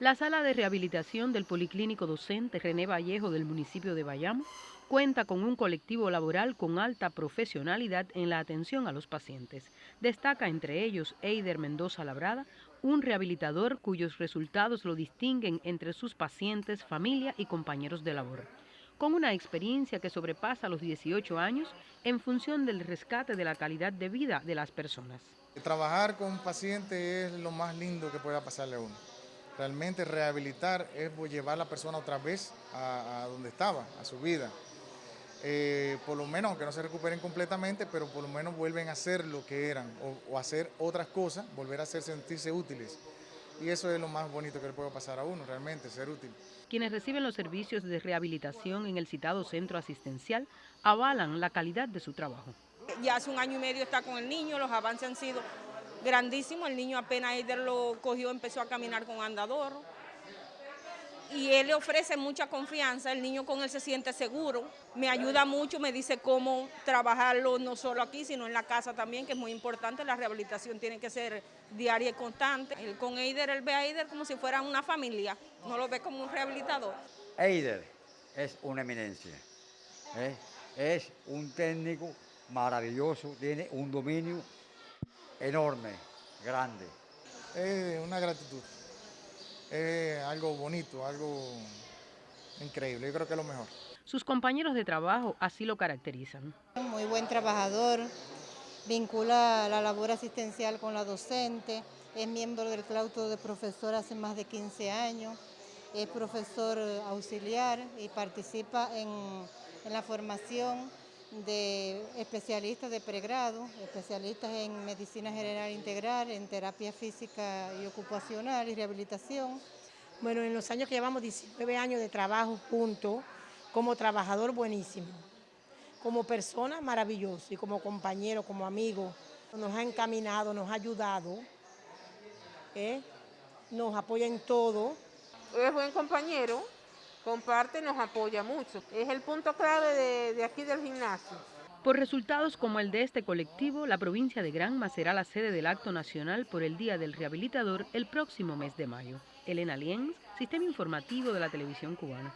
La sala de rehabilitación del Policlínico Docente René Vallejo del municipio de Bayamo cuenta con un colectivo laboral con alta profesionalidad en la atención a los pacientes. Destaca entre ellos Eider Mendoza Labrada, un rehabilitador cuyos resultados lo distinguen entre sus pacientes, familia y compañeros de labor. Con una experiencia que sobrepasa los 18 años en función del rescate de la calidad de vida de las personas. Trabajar con un paciente es lo más lindo que pueda pasarle a uno. Realmente rehabilitar es llevar a la persona otra vez a, donde estaba, a su vida. Eh, por lo menos, aunque no se recuperen completamente, pero por lo menos vuelven a ser lo que eran o, hacer otras cosas, volver a hacer sentirse útiles. Y eso es lo más bonito que le puede pasar a uno, realmente, ser útil. Quienes reciben los servicios de rehabilitación en el citado centro asistencial avalan la calidad de su trabajo. Ya hace un año y medio está con el niño, los avances han sido grandísimo, el niño apenas Eider lo cogió, empezó a caminar con andador. Y él le ofrece mucha confianza, el niño con él se siente seguro, me ayuda mucho, me dice cómo trabajarlo no solo aquí, sino en la casa también, que es muy importante, la rehabilitación tiene que ser diaria y constante. Él con Eider, él ve a Eider como si fuera una familia, no lo ve como un rehabilitador. Eider es una eminencia, ¿eh? es un técnico maravilloso, tiene un dominio enorme, grande. Es una gratitud, es algo bonito, algo increíble, yo creo que es lo mejor. Sus compañeros de trabajo así lo caracterizan. Muy buen trabajador, vincula la labor asistencial con la docente, es miembro del claustro de profesor hace más de 15 años, es profesor auxiliar y participa en, en la formación de especialistas de pregrado, especialistas en medicina general integral, en terapia física y ocupacional y rehabilitación. Bueno, en los años que llevamos 19 años de trabajo juntos, como trabajador buenísimo, como persona maravilloso y como compañero, como amigo, nos ha encaminado, nos ha ayudado, ¿eh? nos apoya en todo. Es buen compañero, comparte, nos apoya mucho. Es el punto clave de, aquí del gimnasio. Por resultados como el de este colectivo, la provincia de Granma será la sede del acto nacional por el Día del Rehabilitador el próximo mes de mayo. Elena Lienz, Sistema Informativo de la Televisión Cubana.